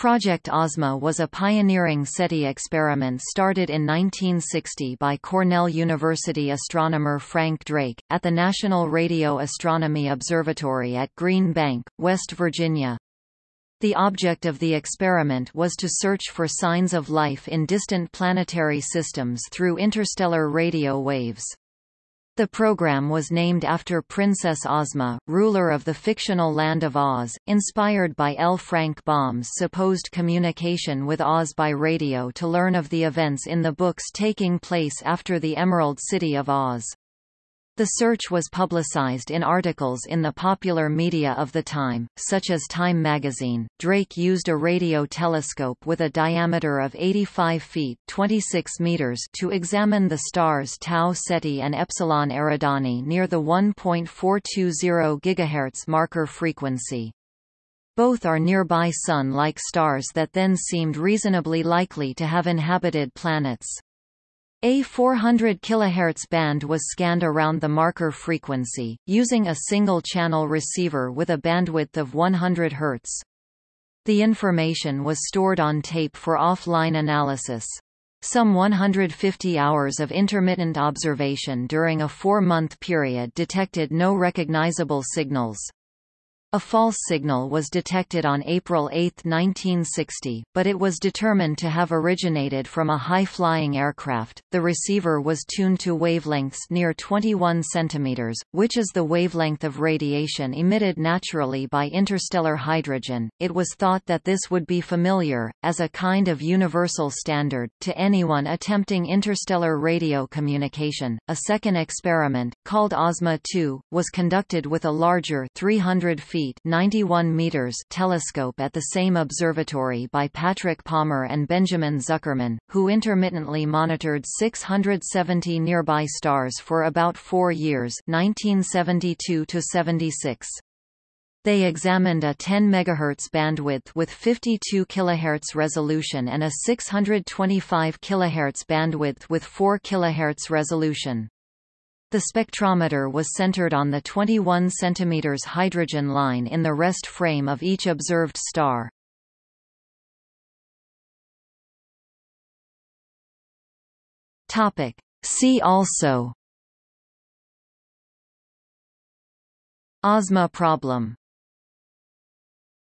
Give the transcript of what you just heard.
Project Ozma was a pioneering SETI experiment started in 1960 by Cornell University astronomer Frank Drake, at the National Radio Astronomy Observatory at Green Bank, West Virginia. The object of the experiment was to search for signs of life in distant planetary systems through interstellar radio waves. The program was named after Princess Ozma, ruler of the fictional Land of Oz, inspired by L. Frank Baum's supposed communication with Oz by radio to learn of the events in the books taking place after the Emerald City of Oz. The search was publicized in articles in the popular media of the time, such as Time magazine. Drake used a radio telescope with a diameter of 85 feet (26 meters) to examine the stars Tau Ceti and Epsilon Eridani near the 1.420 GHz marker frequency. Both are nearby Sun-like stars that then seemed reasonably likely to have inhabited planets. A 400 kHz band was scanned around the marker frequency, using a single-channel receiver with a bandwidth of 100 Hz. The information was stored on tape for offline analysis. Some 150 hours of intermittent observation during a four-month period detected no recognizable signals. A false signal was detected on April 8, 1960, but it was determined to have originated from a high-flying aircraft. The receiver was tuned to wavelengths near 21 centimeters, which is the wavelength of radiation emitted naturally by interstellar hydrogen. It was thought that this would be familiar, as a kind of universal standard, to anyone attempting interstellar radio communication. A second experiment, called Ozma 2, was conducted with a larger 300 feet feet 91 meters telescope at the same observatory by Patrick Palmer and Benjamin Zuckerman, who intermittently monitored 670 nearby stars for about four years 1972 -76. They examined a 10 MHz bandwidth with 52 kHz resolution and a 625 kHz bandwidth with 4 kHz resolution. The spectrometer was centered on the 21 cm hydrogen line in the rest frame of each observed star. Topic. See also Ozma problem